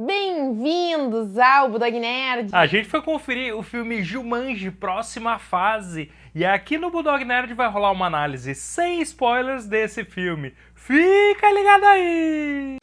Bem-vindos ao Budog Nerd! A gente foi conferir o filme Jumanji, próxima fase. E aqui no Budog Nerd vai rolar uma análise sem spoilers desse filme. Fica ligado aí!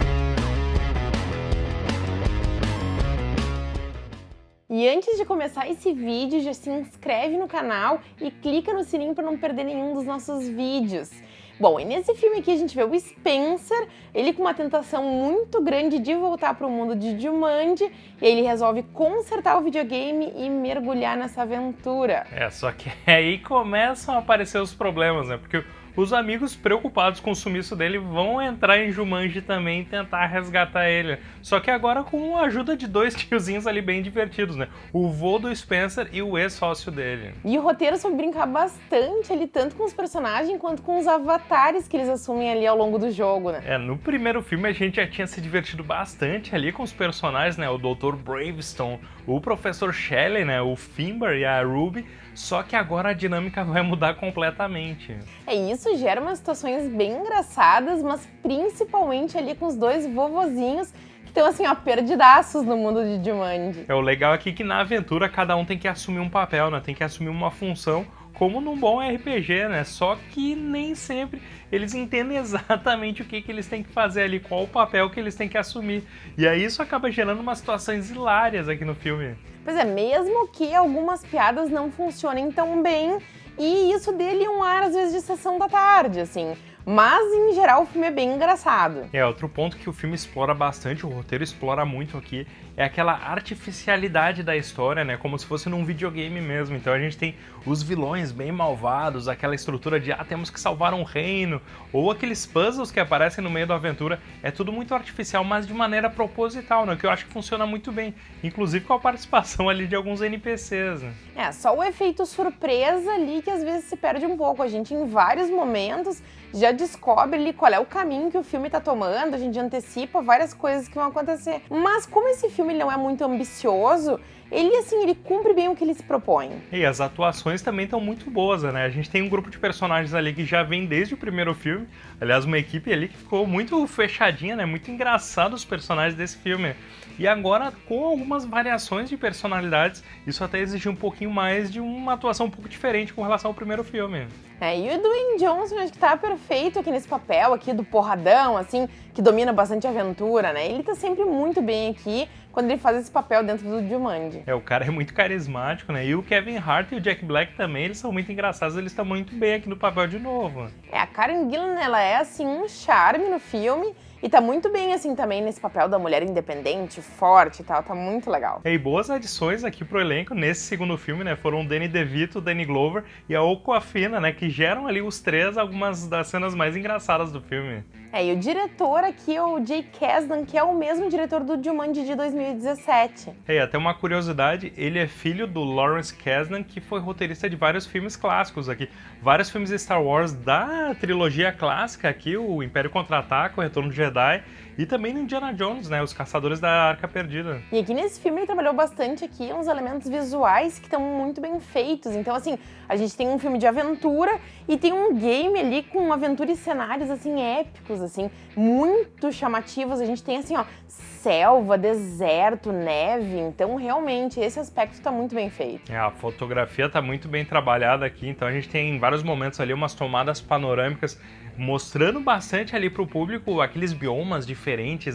E antes de começar esse vídeo, já se inscreve no canal e clica no sininho para não perder nenhum dos nossos vídeos. Bom, e nesse filme aqui a gente vê o Spencer, ele com uma tentação muito grande de voltar para o mundo de Jumanji, e ele resolve consertar o videogame e mergulhar nessa aventura. É, só que aí começam a aparecer os problemas, né? Porque os amigos preocupados com o sumiço dele vão entrar em Jumanji também e tentar resgatar ele. Só que agora com a ajuda de dois tiozinhos ali bem divertidos, né? O vô do Spencer e o ex-sócio dele. E o roteiro soube brincar bastante ali, tanto com os personagens quanto com os avatares que eles assumem ali ao longo do jogo, né? É, no primeiro filme a gente já tinha se divertido bastante ali com os personagens, né? O Dr. Bravestone, o Professor Shelley, né? O Finbar e a Ruby. Só que agora a dinâmica vai mudar completamente. É isso, gera umas situações bem engraçadas, mas principalmente ali com os dois vovozinhos que estão assim, ó, perdidaços no mundo de Jumanji. É, o legal aqui é que na aventura cada um tem que assumir um papel, né? Tem que assumir uma função como num bom RPG, né? Só que nem sempre eles entendem exatamente o que, que eles têm que fazer ali, qual o papel que eles têm que assumir. E aí isso acaba gerando umas situações hilárias aqui no filme. Pois é, mesmo que algumas piadas não funcionem tão bem, e isso dele um ar às vezes de sessão da tarde, assim. Mas, em geral, o filme é bem engraçado. É, outro ponto que o filme explora bastante, o roteiro explora muito aqui, é aquela artificialidade da história, né? Como se fosse num videogame mesmo. Então a gente tem os vilões bem malvados, aquela estrutura de, ah, temos que salvar um reino, ou aqueles puzzles que aparecem no meio da aventura. É tudo muito artificial, mas de maneira proposital, né? Que eu acho que funciona muito bem. Inclusive com a participação ali de alguns NPCs, né? É, só o efeito surpresa ali que às vezes se perde um pouco. A gente, em vários momentos, já descobre ali qual é o caminho que o filme tá tomando, a gente antecipa várias coisas que vão acontecer. Mas como esse filme não é muito ambicioso, ele assim, ele cumpre bem o que ele se propõe. E as atuações também estão muito boas, né? A gente tem um grupo de personagens ali que já vem desde o primeiro filme. Aliás, uma equipe ali que ficou muito fechadinha, né? Muito engraçado os personagens desse filme. E agora, com algumas variações de personalidades, isso até exigiu um pouquinho mais de uma atuação um pouco diferente com relação ao primeiro filme. É, e o Dwayne Johnson acho que tá perfeito aqui nesse papel aqui do porradão, assim, que domina bastante a aventura, né? Ele tá sempre muito bem aqui quando ele faz esse papel dentro do Jumanji. É, o cara é muito carismático, né? E o Kevin Hart e o Jack Black também, eles são muito engraçados, eles estão muito bem aqui no papel de novo. É, a Karen Gillan, ela é, assim, um charme no filme, e tá muito bem, assim, também nesse papel da mulher independente, forte e tal, tá muito legal. E boas adições aqui pro elenco nesse segundo filme, né, foram o Danny DeVito, o Danny Glover e a Aquafina, né, que geram ali os três algumas das cenas mais engraçadas do filme. É, e o diretor aqui é o Jay Kasdan, que é o mesmo diretor do Jumanji de 2017. É, até uma curiosidade, ele é filho do Lawrence Kasdan, que foi roteirista de vários filmes clássicos aqui. Vários filmes Star Wars da trilogia clássica aqui, o Império Contra-Ataca, o Retorno de Jedi, die e também no Indiana Jones, né, os Caçadores da Arca Perdida. E aqui nesse filme ele trabalhou bastante aqui uns elementos visuais que estão muito bem feitos. Então, assim, a gente tem um filme de aventura e tem um game ali com aventura e cenários, assim, épicos, assim, muito chamativos. A gente tem, assim, ó, selva, deserto, neve. Então, realmente, esse aspecto está muito bem feito. É, a fotografia está muito bem trabalhada aqui. Então, a gente tem em vários momentos ali umas tomadas panorâmicas mostrando bastante ali para o público aqueles biomas diferentes,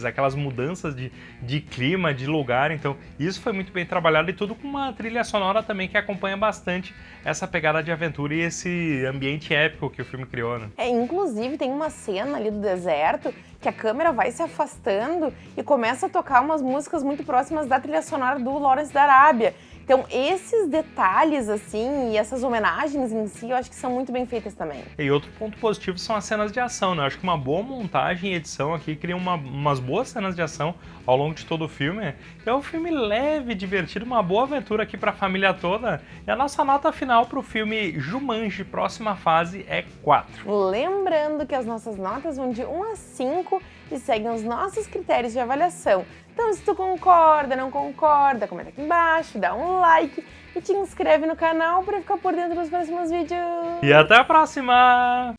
aquelas mudanças de, de clima, de lugar. Então, isso foi muito bem trabalhado e tudo com uma trilha sonora também que acompanha bastante essa pegada de aventura e esse ambiente épico que o filme criou, né? É, inclusive tem uma cena ali do deserto que a câmera vai se afastando e começa a tocar umas músicas muito próximas da trilha sonora do Lawrence da Arábia. Então esses detalhes assim e essas homenagens em si eu acho que são muito bem feitas também. E outro ponto positivo são as cenas de ação, né? Eu acho que uma boa montagem e edição aqui cria uma, umas boas cenas de ação ao longo de todo o filme. É um filme leve, divertido, uma boa aventura aqui para a família toda. E a nossa nota final para o filme Jumanji, próxima fase, é 4. Lembrando que as nossas notas vão de 1 a 5 e seguem os nossos critérios de avaliação. Então se tu concorda, não concorda, comenta aqui embaixo, dá um like e te inscreve no canal para ficar por dentro dos próximos vídeos. E até a próxima!